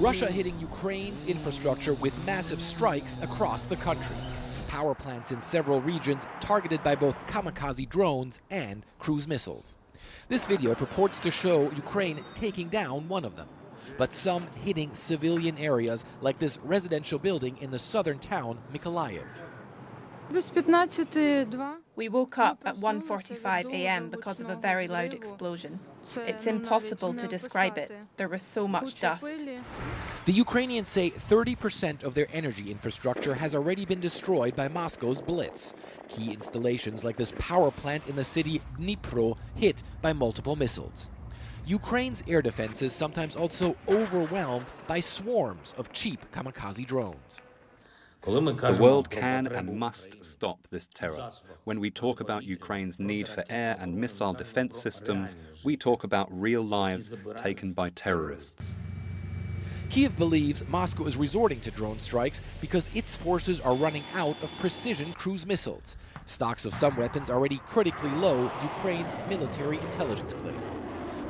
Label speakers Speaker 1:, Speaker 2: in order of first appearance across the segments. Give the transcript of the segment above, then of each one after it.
Speaker 1: Russia hitting Ukraine's infrastructure with massive strikes across the country. Power plants in several regions targeted by both kamikaze drones and cruise missiles. This video purports to show Ukraine taking down one of them, but some hitting civilian areas like this residential building in the southern town Mykolaiv.
Speaker 2: We woke up at 1.45 a.m. because of a very loud explosion. It's impossible to describe it. There was so much dust.
Speaker 1: The Ukrainians say 30% of their energy infrastructure has already been destroyed by Moscow's blitz. Key installations like this power plant in the city Dnipro hit by multiple missiles. Ukraine's air defenses sometimes also overwhelmed by swarms of cheap kamikaze drones.
Speaker 3: The world can and must stop this terror. When we talk about Ukraine's need for air and missile defense systems, we talk about real lives taken by terrorists.
Speaker 1: Kiev believes Moscow is resorting to drone strikes because its forces are running out of precision cruise missiles. Stocks of some weapons already critically low, Ukraine's military intelligence claims.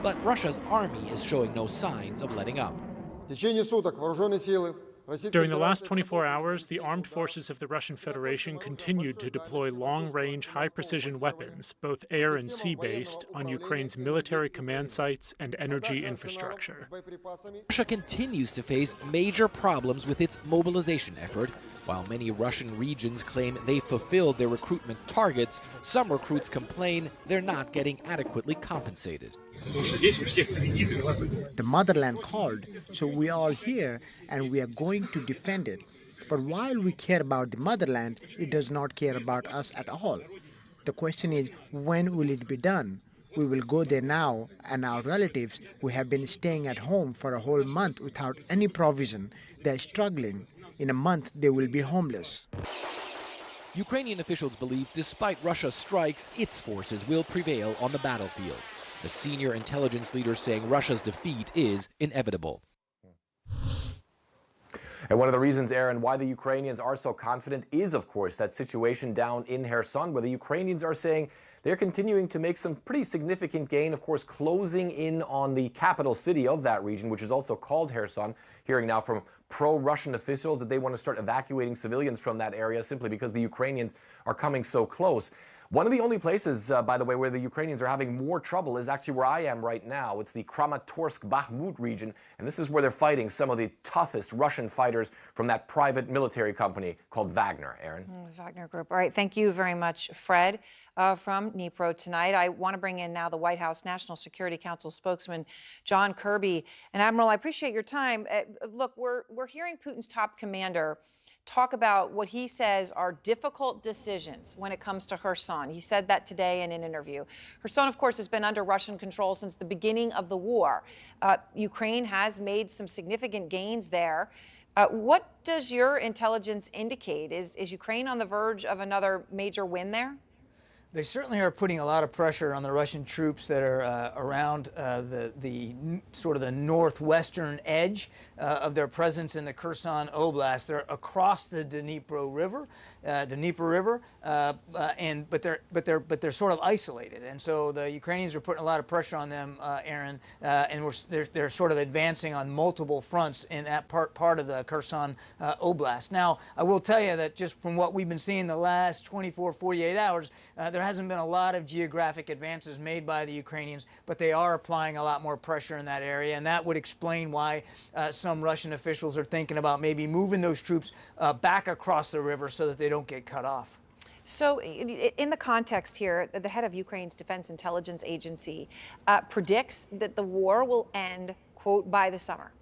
Speaker 1: But Russia's army is showing no signs of letting up.
Speaker 4: During the last 24 hours, the armed forces of the Russian Federation continued to deploy long-range, high-precision weapons, both air and sea-based, on Ukraine's military command sites and energy infrastructure.
Speaker 1: Russia continues to face major problems with its mobilization effort. While many Russian regions claim they fulfilled their recruitment targets, some recruits complain they're not getting adequately compensated.
Speaker 5: The motherland called, so we are all here and we are going to defend it. But while we care about the motherland, it does not care about us at all. The question is, when will it be done? We will go there now, and our relatives who have been staying at home for a whole month without any provision, they're struggling. In a month, they will be homeless.
Speaker 1: Ukrainian officials believe despite Russia's strikes, its forces will prevail on the battlefield. The senior intelligence leader saying Russia's defeat is inevitable.
Speaker 6: And one of the reasons, Aaron, why the Ukrainians are so confident is, of course, that situation down in Kherson, where the Ukrainians are saying they're continuing to make some pretty significant gain, of course, closing in on the capital city of that region, which is also called Kherson. Hearing now from pro-Russian officials that they want to start evacuating civilians from that area simply because the Ukrainians are coming so close. One of the only places, uh, by the way, where the Ukrainians are having more trouble is actually where I am right now. It's the Kramatorsk-Bakhmut region, and this is where they're fighting some of the toughest Russian fighters from that private military company called Wagner. Aaron?
Speaker 7: Mm, Wagner Group. All right, thank you very much, Fred, uh, from Dnipro tonight. I want to bring in now the White House National Security Council spokesman, John Kirby. And Admiral, I appreciate your time. Uh, look, we're, we're hearing Putin's top commander talk about what he says are difficult decisions when it comes to Kherson. He said that today in an interview. Kherson, of course, has been under Russian control since the beginning of the war. Uh, Ukraine has made some significant gains there. Uh, what does your intelligence indicate? Is, is Ukraine on the verge of another major win there?
Speaker 8: They certainly are putting a lot of pressure on the Russian troops that are uh, around uh, the, the sort of the northwestern edge uh, of their presence in the Kherson Oblast. They're across the Dnipro River, uh, Dnieper River, uh, uh, and but they're but they're but they're sort of isolated, and so the Ukrainians are putting a lot of pressure on them, Aaron, and we're, they're, they're sort of advancing on multiple fronts in that part part of the Kherson Oblast. Now, I will tell you that just from what we've been seeing the last 24, 48 hours, there hasn't been a lot of geographic advances made by the Ukrainians, but they are applying a lot more pressure in that area, and that would explain why some some Russian officials are thinking about maybe moving those troops uh, back across the river so that they don't get cut off.
Speaker 7: So, in the context here, the head of Ukraine's Defense Intelligence Agency uh, predicts that the war will end, quote, by the summer.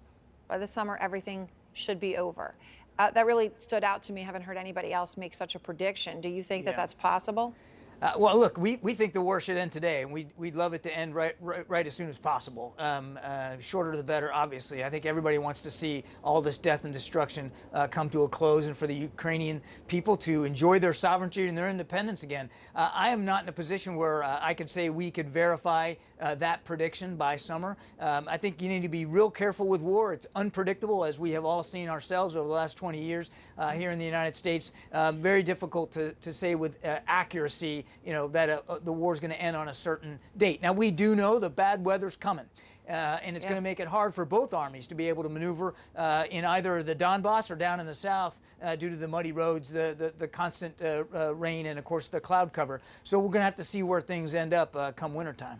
Speaker 7: By the summer, everything should be over. Uh, that really stood out to me. I haven't heard anybody else make such a prediction. Do you think yeah. that that's possible?
Speaker 8: Uh, well, look, we, we think the war should end today, and we'd, we'd love it to end right, right, right as soon as possible. Um, uh, shorter the better, obviously. I think everybody wants to see all this death and destruction uh, come to a close and for the Ukrainian people to enjoy their sovereignty and their independence again. Uh, I am not in a position where uh, I could say we could verify uh, that prediction by summer. Um, I think you need to be real careful with war. It's unpredictable, as we have all seen ourselves over the last 20 years here in the United States. Um, very difficult to, to say with accuracy you know, that uh, uh the war is going to end on a certain date. Now, we do know the bad weather's coming. uh, and it's yeah. going to make it hard for both armies to be able to maneuver uh, in either the Donbass or down in the south uh, due to the muddy roads, the, the, the constant uh, uh, rain, and of course the cloud cover. So we're going to have to see where things end up uh, come wintertime.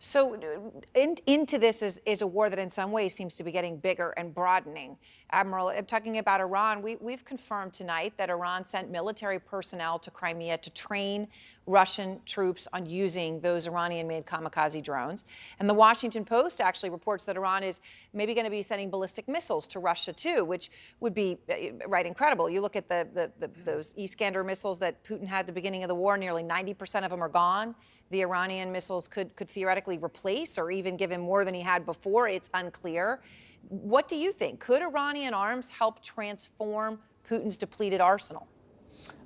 Speaker 7: So in, into this is, is a war that in some ways seems to be getting bigger and broadening. Admiral, talking about Iran. We, we've confirmed tonight that Iran sent military personnel to Crimea to train Russian troops on using those Iranian-made kamikaze drones. And the Washington Post actually reports that Iran is maybe going to be sending ballistic missiles to Russia too, which would be uh, right incredible. You look at the, the, the those Iskander missiles that Putin had at the beginning of the war, nearly 90% of them are gone the Iranian missiles could, could theoretically replace or even give him more than he had before. It's unclear. What do you think? Could Iranian arms help transform Putin's depleted arsenal?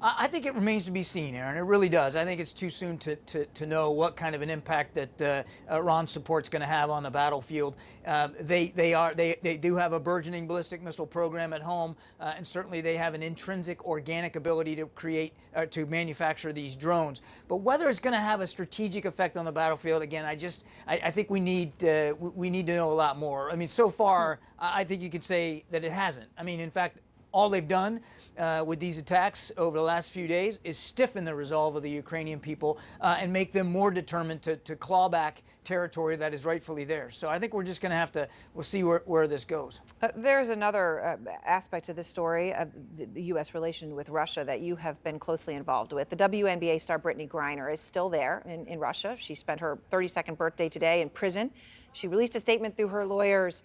Speaker 8: I think it remains to be seen, Aaron. It really does. I think it's too soon to, to, to know what kind of an impact that uh, Iran support's going to have on the battlefield. Um, they they are they, they do have a burgeoning ballistic missile program at home, uh, and certainly they have an intrinsic organic ability to create uh, to manufacture these drones. But whether it's going to have a strategic effect on the battlefield, again, I just I, I think we need uh, we need to know a lot more. I mean, so far, I think you could say that it hasn't. I mean, in fact, all they've done uh, with these attacks over the last few days is stiffen the resolve of the Ukrainian people uh, and make them more determined to, to claw back territory that is rightfully theirs. So I think we're just going to have to, we'll see where, where this goes.
Speaker 7: Uh, there's another uh, aspect to this story of the U.S. relation with Russia that you have been closely involved with. The WNBA star Brittney Griner is still there in, in Russia. She spent her 32nd birthday today in prison. She released a statement through her lawyers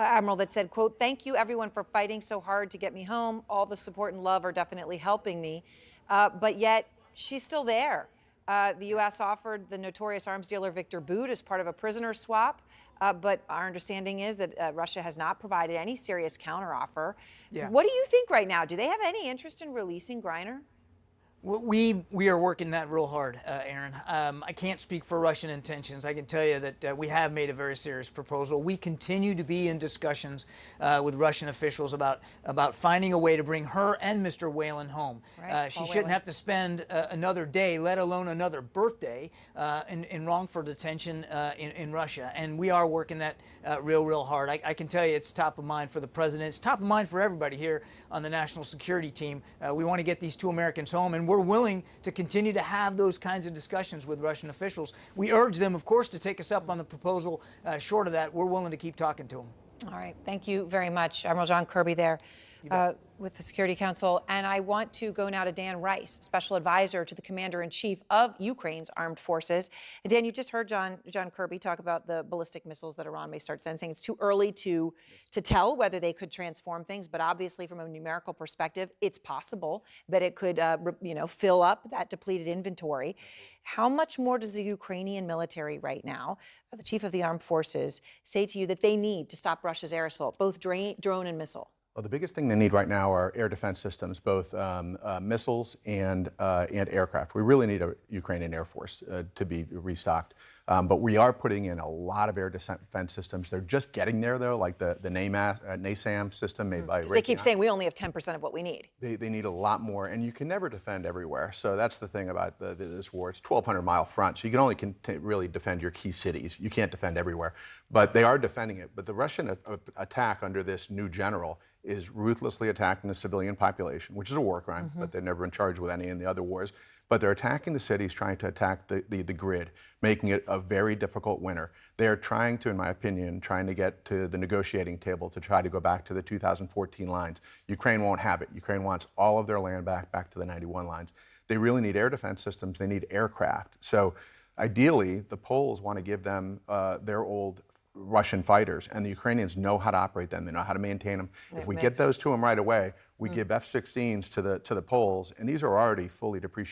Speaker 7: uh, Admiral that said, quote, thank you everyone for fighting so hard to get me home. All the support and love are definitely helping me. Uh, but yet she's still there. Uh, the U.S. offered the notorious arms dealer Viktor Bout as part of a prisoner swap. Uh, but our understanding is that uh, Russia has not provided any serious counteroffer. Yeah. What do you think right now? Do they have any interest in releasing Griner?
Speaker 8: We we are working that real hard, uh, Aaron. Um, I can't speak for Russian intentions. I can tell you that uh, we have made a very serious proposal. We continue to be in discussions uh, with Russian officials about about finding a way to bring her and Mr. Whelan home. Right. Uh, she shouldn't Whelan. have to spend uh, another day, let alone another birthday, uh, in, in wrongful detention in, in Russia. And we are working that real, real hard. I, I, can tell you it's top of mind for the president. It's top of mind for everybody here on the national security team. we want to get these two Americans home, and we're willing to continue to have those kinds of discussions with Russian officials. We urge them, of course, to take us up on the proposal. Uh, short of that, we're willing to keep talking to them.
Speaker 7: All right. Thank you very much, Admiral John Kirby there with the Security Council. And I want to go now to Dan Rice, Special Advisor to the Commander in Chief of Ukraine's Armed Forces. And Dan, you just heard John, John Kirby talk about the ballistic missiles that Iran may start sending. It's too early to, to tell whether they could transform things, but obviously, from a numerical perspective, it's possible that it could uh, you know, fill up that depleted inventory. How much more does the Ukrainian military right now, the Chief of the Armed Forces, say to you that they need to stop Russia's air assault, both drone and missile?
Speaker 9: Well, the biggest thing they need right now are air defense systems, both um, uh, missiles and, uh, and aircraft. We really need a Ukrainian Air Force uh, to be restocked. Um, but we are putting in a lot of air defense systems. They're just getting there, though, like the, the NAMAS, uh, NASAM system made mm. by
Speaker 7: They keep saying we only have 10% of what we need.
Speaker 9: They, they need a lot more, and you can never defend everywhere. So that's the thing about the, the, this war. It's 1,200 mile front, so you can only really defend your key cities. You can't defend everywhere. But they are defending it. But the Russian attack under this new general is ruthlessly attacking the civilian population, which is a war crime, mm -hmm. but they've never been charged with any in the other wars. But they're attacking the cities, trying to attack the, the, the, grid, making it a very difficult winter. They are trying to, in my opinion, trying to get to the negotiating table to try to go back to the 2014 lines. Ukraine won't have it. Ukraine wants all of their land back, back to the 91 lines. They really need air defense systems. They need aircraft. So ideally, the Poles want to give them uh, their old Russian fighters, and the Ukrainians know how to operate them. They know how to maintain them. It if we makes... get those to them right away, we mm. give F-16s to the to the Poles, and these are already fully depreciated.